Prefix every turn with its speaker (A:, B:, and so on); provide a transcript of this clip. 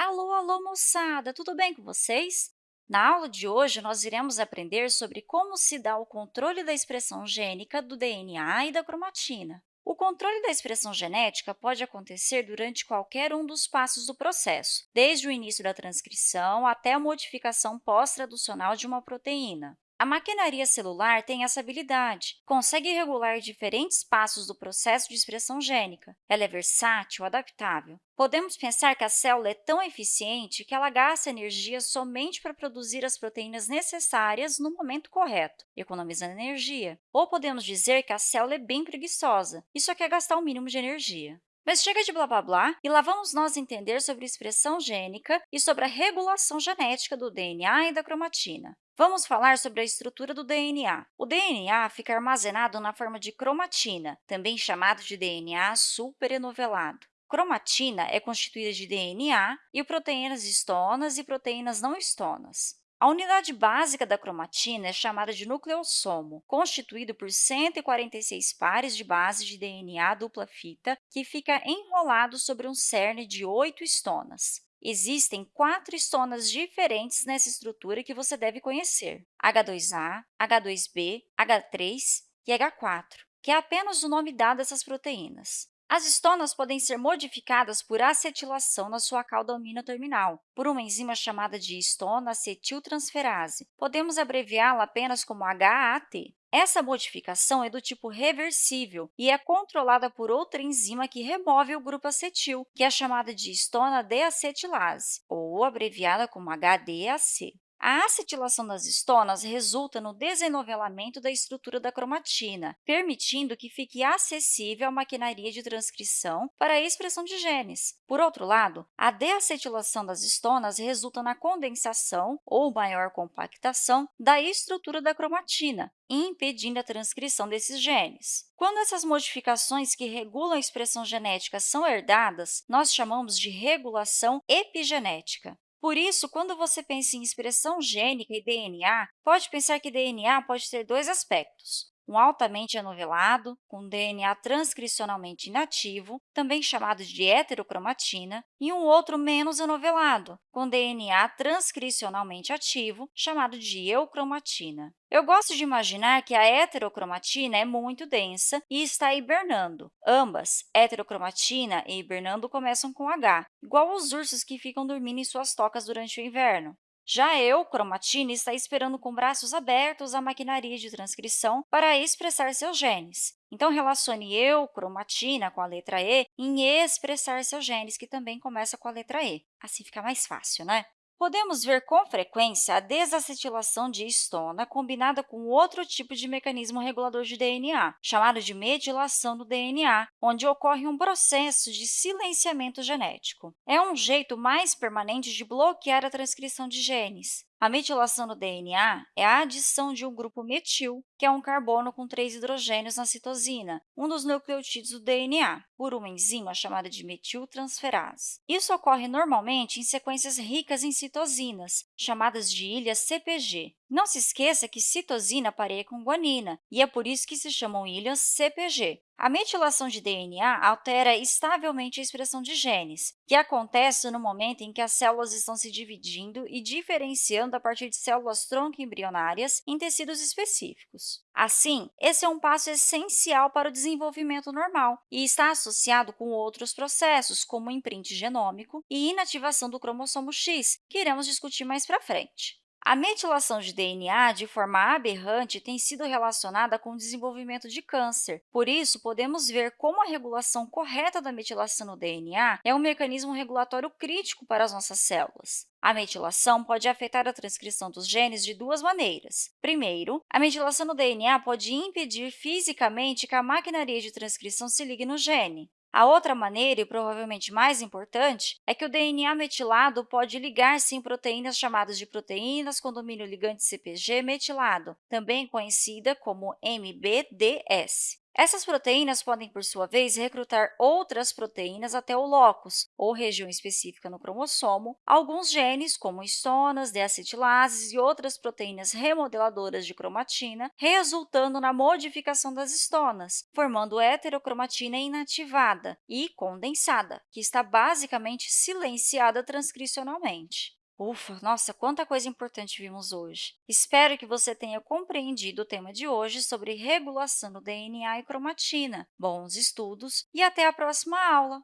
A: Alô, alô, moçada! Tudo bem com vocês? Na aula de hoje, nós iremos aprender sobre como se dá o controle da expressão gênica do DNA e da cromatina. O controle da expressão genética pode acontecer durante qualquer um dos passos do processo, desde o início da transcrição até a modificação pós-traducional de uma proteína. A maquinaria celular tem essa habilidade, consegue regular diferentes passos do processo de expressão gênica. Ela é versátil, adaptável. Podemos pensar que a célula é tão eficiente que ela gasta energia somente para produzir as proteínas necessárias no momento correto, economizando energia. Ou podemos dizer que a célula é bem preguiçosa e só quer gastar o mínimo de energia. Mas chega de blá blá blá e lá vamos nós entender sobre expressão gênica e sobre a regulação genética do DNA e da cromatina. Vamos falar sobre a estrutura do DNA. O DNA fica armazenado na forma de cromatina, também chamado de DNA superenovelado. Cromatina é constituída de DNA e proteínas estonas e proteínas não estonas. A unidade básica da cromatina é chamada de nucleossomo, constituído por 146 pares de bases de DNA dupla fita que fica enrolado sobre um cerne de oito estonas. Existem quatro estonas diferentes nessa estrutura que você deve conhecer, H2A, H2B, H3 e H4, que é apenas o nome dado a essas proteínas. As estonas podem ser modificadas por acetilação na sua cauda amina terminal, por uma enzima chamada de estona acetiltransferase. Podemos abreviá-la apenas como HAT. Essa modificação é do tipo reversível e é controlada por outra enzima que remove o grupo acetil, que é chamada de estona deacetilase, ou abreviada como HDAC. A acetilação das estonas resulta no desenovelamento da estrutura da cromatina, permitindo que fique acessível a maquinaria de transcrição para a expressão de genes. Por outro lado, a deacetilação das estonas resulta na condensação ou maior compactação da estrutura da cromatina, impedindo a transcrição desses genes. Quando essas modificações que regulam a expressão genética são herdadas, nós chamamos de regulação epigenética. Por isso, quando você pensa em expressão gênica e DNA, pode pensar que DNA pode ter dois aspectos um altamente anovelado, com DNA transcricionalmente inativo, também chamado de heterocromatina, e um outro menos anovelado, com DNA transcricionalmente ativo, chamado de eucromatina. Eu gosto de imaginar que a heterocromatina é muito densa e está hibernando. Ambas, heterocromatina e hibernando, começam com H, igual os ursos que ficam dormindo em suas tocas durante o inverno. Já eu, cromatina, está esperando com braços abertos a maquinaria de transcrição para expressar seus genes. Então, relacione eu, cromatina, com a letra E em expressar seus genes, que também começa com a letra E. Assim fica mais fácil, né? Podemos ver com frequência a desacetilação de histona combinada com outro tipo de mecanismo regulador de DNA, chamado de metilação do DNA, onde ocorre um processo de silenciamento genético. É um jeito mais permanente de bloquear a transcrição de genes. A metilação no DNA é a adição de um grupo metil, que é um carbono com três hidrogênios na citosina, um dos nucleotídeos do DNA, por uma enzima chamada de metiltransferase. Isso ocorre normalmente em sequências ricas em citosinas, chamadas de ilhas CPG. Não se esqueça que citosina pareia com guanina, e é por isso que se chamam ilhas CPG. A metilação de DNA altera estavelmente a expressão de genes, que acontece no momento em que as células estão se dividindo e diferenciando a partir de células tronco embrionárias em tecidos específicos. Assim, esse é um passo essencial para o desenvolvimento normal e está associado com outros processos, como o imprint genômico e inativação do cromossomo X, que iremos discutir mais para frente. A metilação de DNA de forma aberrante tem sido relacionada com o desenvolvimento de câncer. Por isso, podemos ver como a regulação correta da metilação no DNA é um mecanismo regulatório crítico para as nossas células. A metilação pode afetar a transcrição dos genes de duas maneiras. Primeiro, a metilação no DNA pode impedir fisicamente que a maquinaria de transcrição se ligue no gene. A outra maneira, e provavelmente mais importante, é que o DNA metilado pode ligar-se em proteínas chamadas de proteínas com domínio ligante CpG metilado, também conhecida como MBDS. Essas proteínas podem, por sua vez, recrutar outras proteínas até o locus, ou região específica no cromossomo, alguns genes, como histonas, deacetilases e outras proteínas remodeladoras de cromatina, resultando na modificação das histonas, formando heterocromatina inativada e condensada, que está basicamente silenciada transcricionalmente. Ufa, nossa, quanta coisa importante vimos hoje! Espero que você tenha compreendido o tema de hoje sobre regulação do DNA e cromatina. Bons estudos e até a próxima aula!